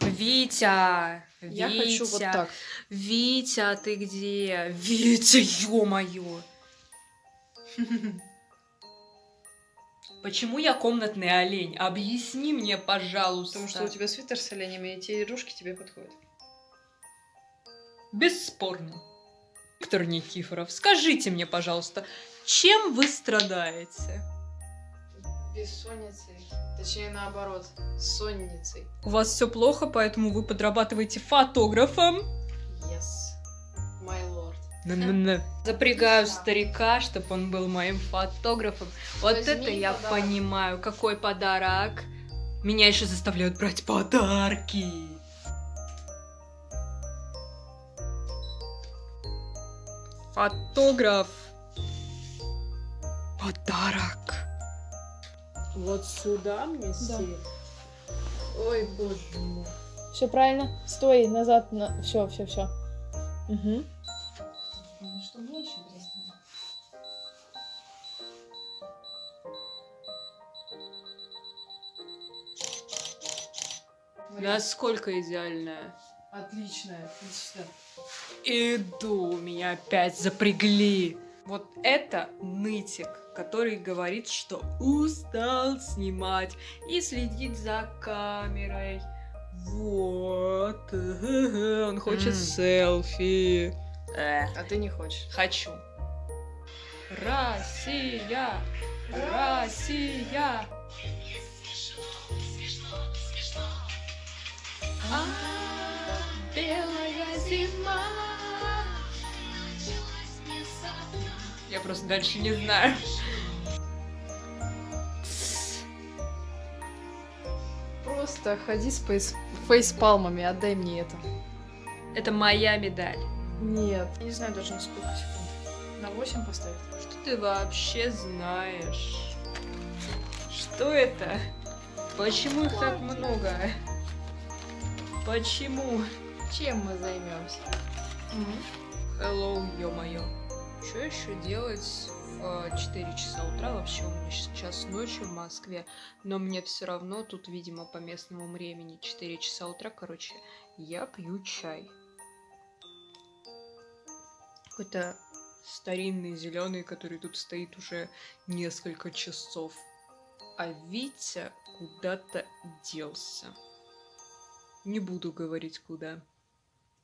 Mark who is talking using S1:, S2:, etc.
S1: Витя!
S2: Я
S1: Витя!
S2: хочу вот так.
S1: Витя, ты где? Витя, ё-моё! Почему я комнатный олень? Объясни мне, пожалуйста.
S2: Потому что у тебя свитер с оленями, и те игрушки тебе подходят.
S1: Бесспорно. Виктор Никифоров, скажите мне, пожалуйста, чем вы страдаете?
S2: Бессонницей. Точнее, наоборот, сонницей.
S1: У вас все плохо, поэтому вы подрабатываете фотографом?
S2: Yes. My lord.
S1: Н-н-н. Запрягаю старика, чтобы он был моим фотографом. Вот
S2: Возьми
S1: это я
S2: подарок.
S1: понимаю. Какой подарок? Меня еще заставляют брать подарки. Фотограф. Подарок.
S2: Вот сюда мне сесть? Ой, боже мой.
S3: Все правильно. Стой, назад. На... Все, все, все. Угу.
S2: Что мне еще здесь надо?
S1: Насколько идеальная?
S2: Отличная, отлично.
S1: Иду, меня опять запрягли. Вот это нытик, который говорит, что устал снимать и следить за камерой. Вот. Он хочет
S2: М.
S1: селфи. Э,
S2: А ты не хочешь.
S1: хочу. Россия! Россия! А, белая зима. Просто дальше не знаю.
S2: Просто ходи с фейс... фейспалмами, отдай мне это.
S1: Это моя медаль.
S2: Нет. Я не знаю даже на сколько секунд. На 8 поставить?
S1: Что ты вообще знаешь? Что это? Почему их так много? Почему?
S2: Чем мы займемся?
S1: Hello, ё-моё. Что еще делать в 4 часа утра? Вообще у меня сейчас ночью в Москве, но мне все равно тут, видимо, по местному времени 4 часа утра, короче, я пью чай. Какой-то старинный зеленый, который тут стоит уже несколько часов. А Витя куда-то делся. Не буду говорить куда.